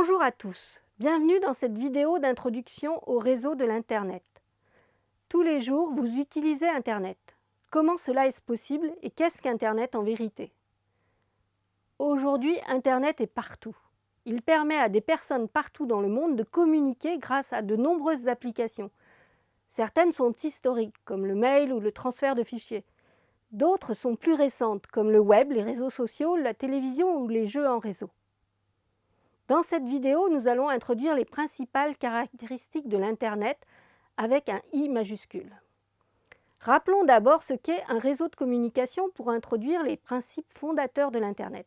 Bonjour à tous, bienvenue dans cette vidéo d'introduction au réseau de l'Internet. Tous les jours, vous utilisez Internet. Comment cela est-ce possible et qu'est-ce qu'Internet en vérité? Aujourd'hui, Internet est partout. Il permet à des personnes partout dans le monde de communiquer grâce à de nombreuses applications. Certaines sont historiques, comme le mail ou le transfert de fichiers. D'autres sont plus récentes, comme le web, les réseaux sociaux, la télévision ou les jeux en réseau. Dans cette vidéo, nous allons introduire les principales caractéristiques de l'Internet avec un I majuscule. Rappelons d'abord ce qu'est un réseau de communication pour introduire les principes fondateurs de l'Internet.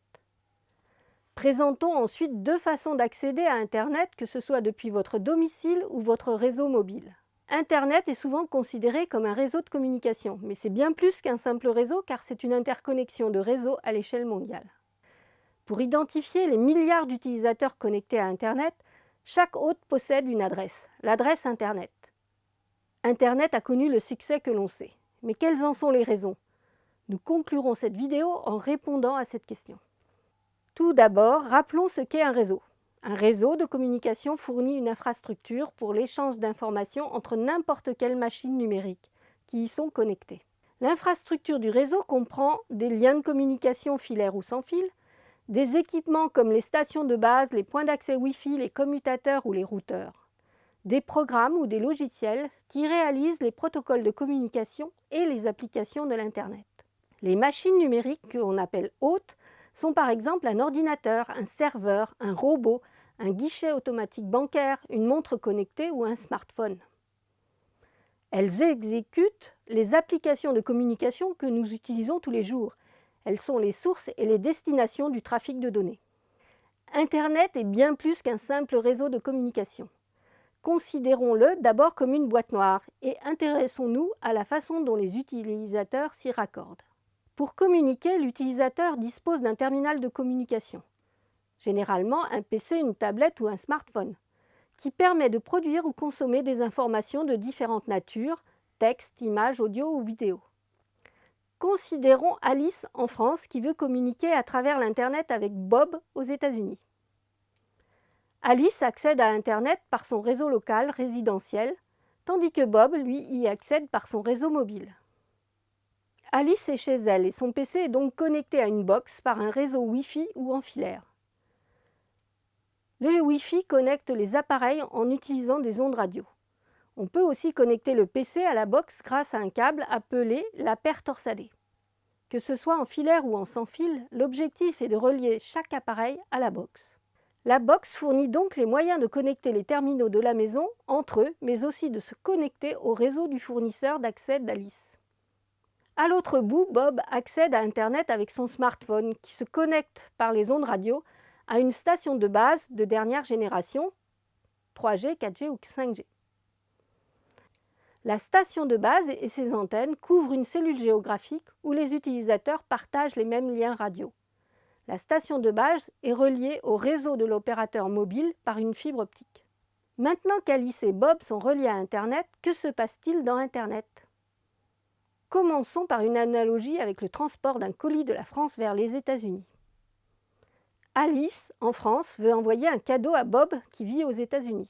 Présentons ensuite deux façons d'accéder à Internet, que ce soit depuis votre domicile ou votre réseau mobile. Internet est souvent considéré comme un réseau de communication, mais c'est bien plus qu'un simple réseau car c'est une interconnexion de réseaux à l'échelle mondiale. Pour identifier les milliards d'utilisateurs connectés à Internet, chaque hôte possède une adresse, l'adresse Internet. Internet a connu le succès que l'on sait. Mais quelles en sont les raisons? Nous conclurons cette vidéo en répondant à cette question. Tout d'abord, rappelons ce qu'est un réseau. Un réseau de communication fournit une infrastructure pour l'échange d'informations entre n'importe quelle machine numérique qui y sont connectées. L'infrastructure du réseau comprend des liens de communication filaires ou sans fil, des équipements comme les stations de base, les points d'accès Wi-Fi, les commutateurs ou les routeurs, des programmes ou des logiciels qui réalisent les protocoles de communication et les applications de l'Internet. Les machines numériques qu'on appelle hôtes sont par exemple un ordinateur, un serveur, un robot, un guichet automatique bancaire, une montre connectée ou un smartphone. Elles exécutent les applications de communication que nous utilisons tous les jours. Elles sont les sources et les destinations du trafic de données. Internet est bien plus qu'un simple réseau de communication. Considérons-le d'abord comme une boîte noire et intéressons-nous à la façon dont les utilisateurs s'y raccordent. Pour communiquer, l'utilisateur dispose d'un terminal de communication généralement un PC, une tablette ou un smartphone, qui permet de produire ou consommer des informations de différentes natures, texte, images, audio ou vidéo. Considérons Alice en France qui veut communiquer à travers l'Internet avec Bob aux États-Unis. Alice accède à Internet par son réseau local résidentiel, tandis que Bob, lui, y accède par son réseau mobile. Alice est chez elle et son PC est donc connecté à une box par un réseau Wi-Fi ou en filaire. Le Wi-Fi connecte les appareils en utilisant des ondes radio. On peut aussi connecter le PC à la box grâce à un câble appelé la paire torsadée. Que ce soit en filaire ou en sans fil, l'objectif est de relier chaque appareil à la box. La box fournit donc les moyens de connecter les terminaux de la maison entre eux, mais aussi de se connecter au réseau du fournisseur d'accès d'Alice. À l'autre bout, Bob accède à Internet avec son smartphone qui se connecte par les ondes radio à une station de base de dernière génération, 3G, 4G ou 5G. La station de base et ses antennes couvrent une cellule géographique où les utilisateurs partagent les mêmes liens radio. La station de base est reliée au réseau de l'opérateur mobile par une fibre optique. Maintenant qu'Alice et Bob sont reliés à Internet, que se passe-t-il dans Internet? Commençons par une analogie avec le transport d'un colis de la France vers les États-Unis. Alice, en France, veut envoyer un cadeau à Bob qui vit aux États-Unis.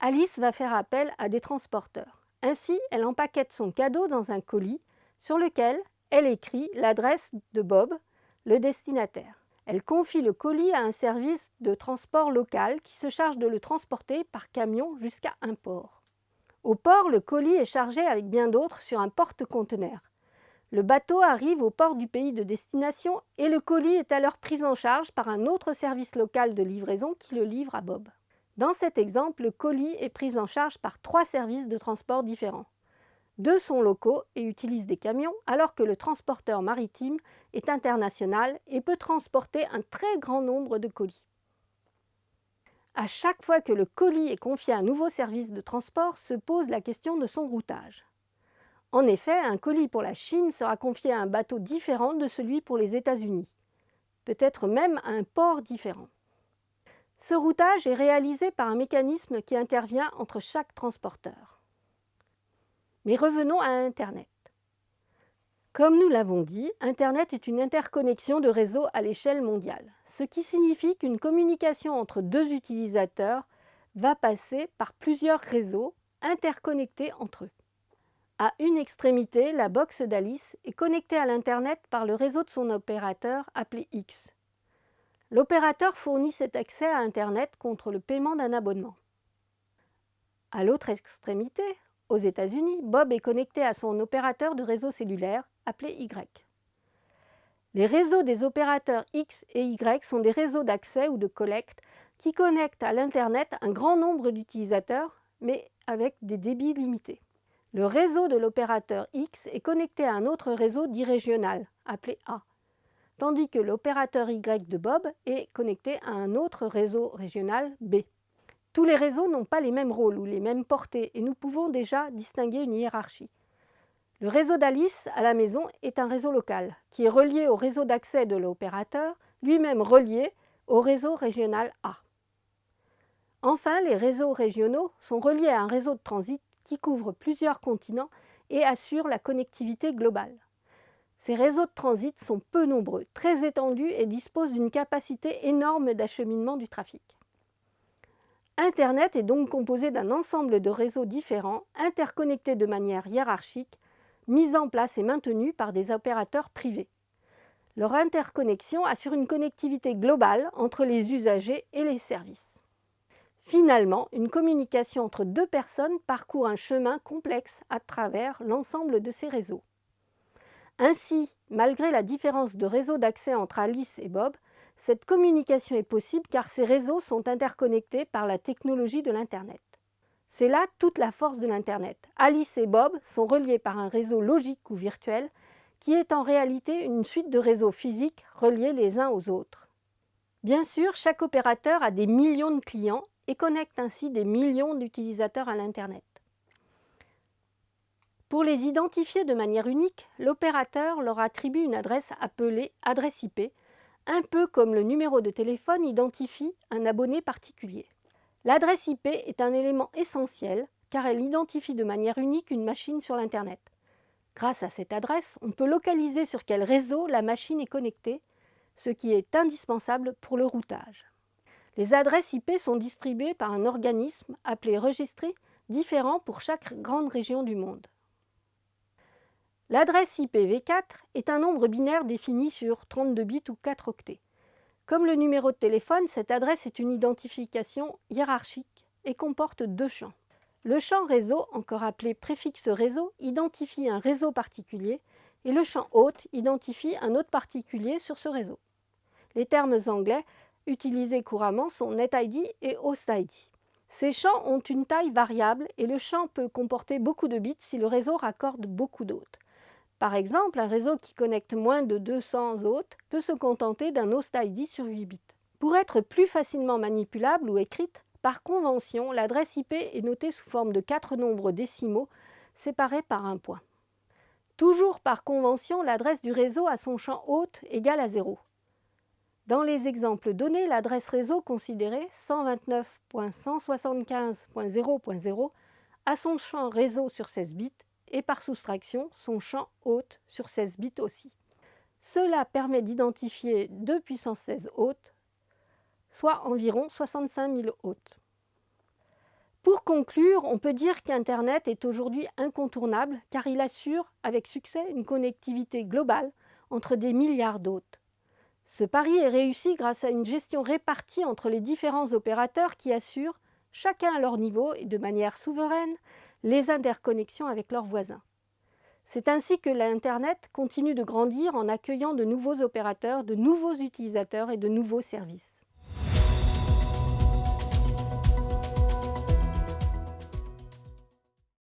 Alice va faire appel à des transporteurs. Ainsi, elle empaquette son cadeau dans un colis sur lequel elle écrit l'adresse de Bob, le destinataire. Elle confie le colis à un service de transport local qui se charge de le transporter par camion jusqu'à un port. Au port, le colis est chargé avec bien d'autres sur un porte-conteneurs. Le bateau arrive au port du pays de destination et le colis est alors pris en charge par un autre service local de livraison qui le livre à Bob. Dans cet exemple, le colis est pris en charge par trois services de transport différents. Deux sont locaux et utilisent des camions, alors que le transporteur maritime est international et peut transporter un très grand nombre de colis. À chaque fois que le colis est confié à un nouveau service de transport, se pose la question de son routage. En effet, un colis pour la Chine sera confié à un bateau différent de celui pour les États-Unis, peut-être même à un port différent. Ce routage est réalisé par un mécanisme qui intervient entre chaque transporteur. Mais revenons à Internet. Comme nous l'avons dit, Internet est une interconnexion de réseaux à l'échelle mondiale. ce qui signifie qu'une communication entre deux utilisateurs va passer par plusieurs réseaux interconnectés entre eux. À une extrémité, la box d'Alice est connectée à l'Internet par le réseau de son opérateur appelé X. L'opérateur fournit cet accès à Internet contre le paiement d'un abonnement. À l'autre extrémité, aux États-Unis, Bob est connecté à son opérateur de réseau cellulaire appelé Y. Les réseaux des opérateurs X et Y sont des réseaux d'accès ou de collecte qui connectent à l'Internet un grand nombre d'utilisateurs, mais avec des débits limités. Le réseau de l'opérateur X est connecté à un autre réseau dit régional, appelé A, tandis que l'opérateur Y de Bob est connecté à un autre réseau régional B. Tous les réseaux n'ont pas les mêmes rôles ou les mêmes portées et nous pouvons déjà distinguer une hiérarchie. Le réseau d'Alice à la maison est un réseau local qui est relié au réseau d'accès de l'opérateur, lui-même relié au réseau régional A. Enfin, les réseaux régionaux sont reliés à un réseau de transit qui couvre plusieurs continents et assure la connectivité globale. Ces réseaux de transit sont peu nombreux, très étendus et disposent d'une capacité énorme d'acheminement du trafic. Internet est donc composé d'un ensemble de réseaux différents, interconnectés de manière hiérarchique, mis en place et maintenus par des opérateurs privés. Leur interconnexion assure une connectivité globale entre les usagers et les services. Finalement, une communication entre deux personnes parcourt un chemin complexe à travers l'ensemble de ces réseaux. Ainsi, malgré la différence de réseau d'accès entre Alice et Bob, cette communication est possible car ces réseaux sont interconnectés par la technologie de l'Internet. C'est là toute la force de l'Internet. Alice et Bob sont reliés par un réseau logique ou virtuel qui est en réalité une suite de réseaux physiques reliés les uns aux autres. Bien sûr, chaque opérateur a des millions de clients et connecte ainsi des millions d'utilisateurs à l'Internet. Pour les identifier de manière unique, l'opérateur leur attribue une adresse appelée adresse IP un peu comme le numéro de téléphone identifie un abonné particulier. L'adresse IP est un élément essentiel car elle identifie de manière unique une machine sur l'Internet. Grâce à cette adresse, on peut localiser sur quel réseau la machine est connectée, ce qui est indispensable pour le routage. Les adresses IP sont distribuées par un organisme appelé registre différent pour chaque grande région du monde. L'adresse IPv4 est un nombre binaire défini sur 32 bits ou 4 octets. Comme le numéro de téléphone, cette adresse est une identification hiérarchique et comporte deux champs. Le champ réseau, encore appelé préfixe réseau, identifie un réseau particulier et le champ hôte identifie un autre particulier sur ce réseau. Les termes anglais utilisés couramment sont NetID et HostID. Ces champs ont une taille variable et le champ peut comporter beaucoup de bits si le réseau raccorde beaucoup d'hôtes. Par exemple, un réseau qui connecte moins de 200 hôtes peut se contenter d'un host ID sur 8 bits. Pour être plus facilement manipulable ou écrite, par convention, l'adresse IP est notée sous forme de quatre nombres décimaux séparés par un point. Toujours par convention, l'adresse du réseau a son champ hôte égal à 0. Dans les exemples donnés, l'adresse réseau considérée 129.175.0.0 a son champ réseau sur 16 bits et par soustraction son champ hôte sur 16 bits aussi. Cela permet d'identifier 2 puissance 16 hôtes, soit environ 65 000 hôtes. Pour conclure, on peut dire qu'Internet est aujourd'hui incontournable car il assure avec succès une connectivité globale entre des milliards d'hôtes. Ce pari est réussi grâce à une gestion répartie entre les différents opérateurs qui assurent, chacun à leur niveau et de manière souveraine, les interconnexions avec leurs voisins. C'est ainsi que l'Internet continue de grandir en accueillant de nouveaux opérateurs, de nouveaux utilisateurs et de nouveaux services.